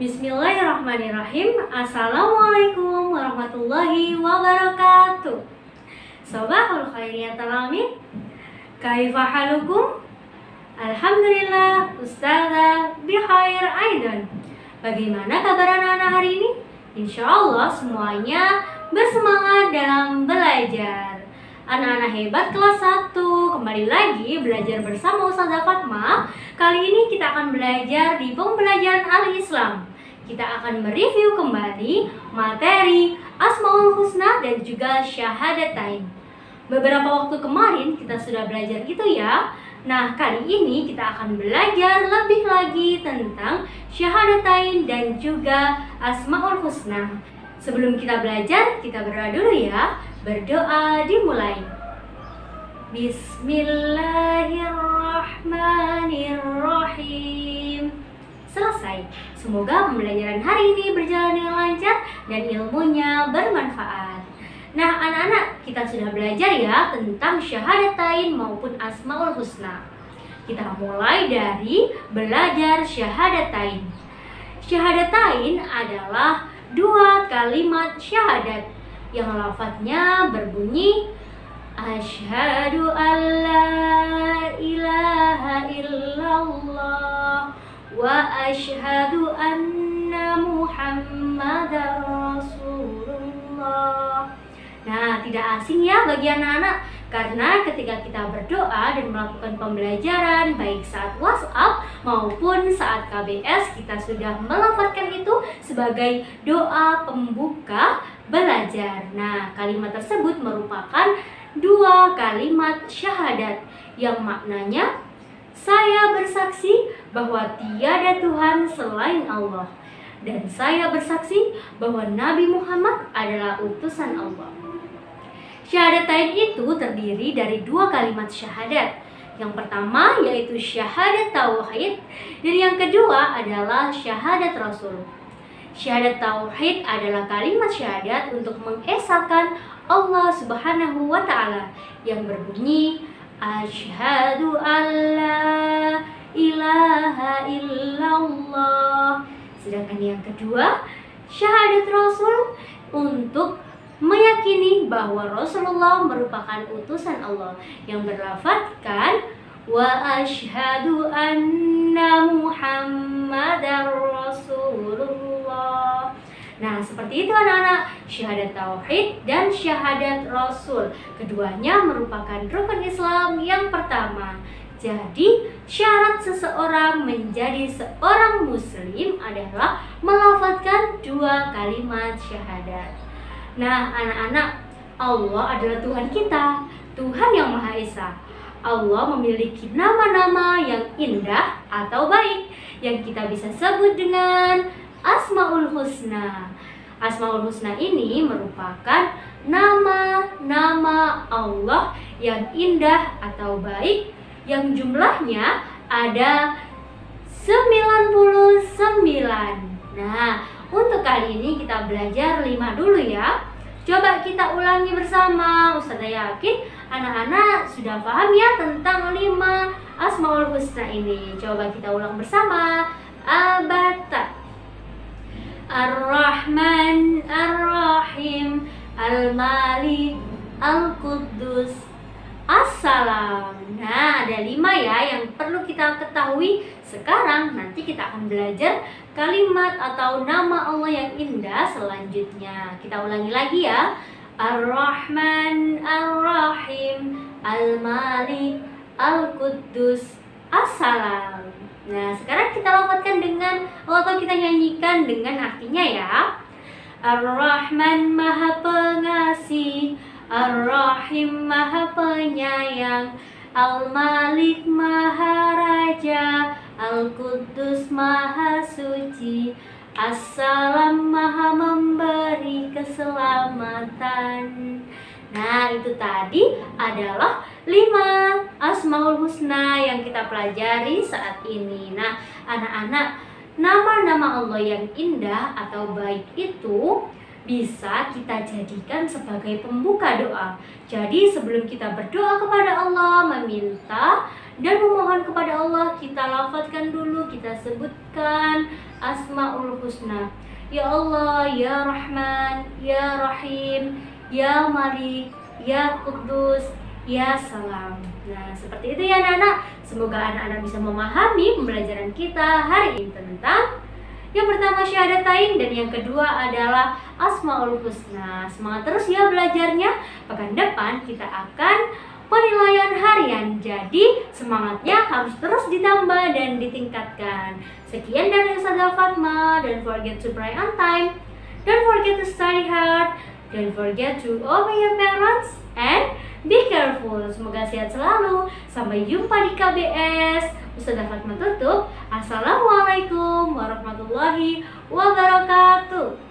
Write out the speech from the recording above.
Bismillahirrahmanirrahim. Assalamualaikum warahmatullahi wabarakatuh. Sobahul khairiyat alamin Kaifa halukum? Alhamdulillah Ustazah bikhair aidan. Bagaimana kabar anak-anak hari ini? Insya Allah semuanya bersemangat dalam belajar. Anak-anak hebat kelas 1 Kembali lagi belajar bersama Ustazah Fatma Kali ini kita akan belajar di pembelajaran Al-Islam kita akan mereview kembali materi Asmaul Husna dan juga Syahadatain. Beberapa waktu kemarin kita sudah belajar gitu ya. Nah, kali ini kita akan belajar lebih lagi tentang Syahadatain dan juga Asmaul Husna. Sebelum kita belajar, kita berdoa dulu ya. Berdoa dimulai. Bismillahirrahmanirrahim. Selesai. Semoga pembelajaran hari ini berjalan dengan lancar dan ilmunya bermanfaat. Nah, anak-anak, kita sudah belajar ya tentang syahadatain maupun asmaul husna. Kita mulai dari belajar syahadatain. Syahadatain adalah dua kalimat syahadat yang lafadznya berbunyi Asyhadu an la ilaha illallah wa asyhadu anna muhammadar rasulullah Nah, tidak asing ya bagi anak-anak karena ketika kita berdoa dan melakukan pembelajaran baik saat WhatsApp maupun saat KBS kita sudah melafalkan itu sebagai doa pembuka belajar. Nah, kalimat tersebut merupakan dua kalimat syahadat yang maknanya saya bersaksi bahwa tiada Tuhan selain Allah dan saya bersaksi bahwa Nabi Muhammad adalah utusan Allah. Syahadatain itu terdiri dari dua kalimat syahadat. Yang pertama yaitu syahadat tauhid dan yang kedua adalah syahadat rasul. Syahadat tauhid adalah kalimat syahadat untuk mengesahkan Allah Subhanahu wa taala yang berbunyi Asyhadu an la ilaha illallah. Sedangkan yang kedua, syahadat Rasul untuk meyakini bahwa Rasulullah merupakan utusan Allah yang berlafadzkan wa asyhadu anna Muhammadar Nah, seperti itu anak-anak, syahadat tauhid dan syahadat rasul. Keduanya merupakan rukun Islam yang pertama. Jadi, syarat seseorang menjadi seorang muslim adalah melafalkan dua kalimat syahadat. Nah, anak-anak, Allah adalah Tuhan kita, Tuhan yang Maha Esa. Allah memiliki nama-nama yang indah atau baik yang kita bisa sebut dengan Asmaul Husna. Asmaul Husna ini merupakan nama-nama Allah yang indah atau baik yang jumlahnya ada 99. Nah, untuk kali ini kita belajar 5 dulu ya. Coba kita ulangi bersama. Ustazah yakin anak-anak sudah paham ya tentang 5 Asmaul Husna ini. Coba kita ulang bersama. Abata Ar-Rahman Ar-Rahim Al-Malik Al-Quddus. Assalam. Nah ada lima ya yang perlu kita ketahui. Sekarang nanti kita akan belajar kalimat atau nama Allah yang indah selanjutnya. Kita ulangi lagi ya. Ar-Rahman Ar-Rahim Al-Malik Al-Quddus. Assalam. Nah, sekarang kita lafazkan dengan atau kita nyanyikan dengan artinya ya. Ar-Rahman Maha Pengasih, Ar-Rahim Maha Penyayang, Al-Malik Maha Raja, Al-Quddus Maha Suci, Assalam Maha Memberi Keselamatan. Nah, itu tadi adalah lima Asmaul Husna yang kita pelajari saat ini. Nah, anak-anak, nama-nama Allah yang indah atau baik itu bisa kita jadikan sebagai pembuka doa. Jadi, sebelum kita berdoa kepada Allah, meminta dan memohon kepada Allah, kita lafazkan dulu, kita sebutkan Asmaul Husna. Ya Allah, Ya Rahman, Ya Rahim, Ya Malik, Ya Kudus, Ya Salam. Nah, seperti itu ya anak-anak. Semoga anak-anak bisa memahami pembelajaran kita hari ini tentang yang pertama syahadatain dan yang kedua adalah Asmaul Husna. Semangat terus ya belajarnya. Pekan depan kita akan penilaian harian. Jadi semangatnya harus terus ditambah dan ditingkatkan. Sekian dari Ustazah Fatma. Don't forget to pray on time. Don't forget to study hard. Don't forget to obey your parents and be careful. Semoga sehat selalu. Sampai jumpa di KBS. Ustazah Fatma tutup. Assalamualaikum warahmatullahi wabarakatuh.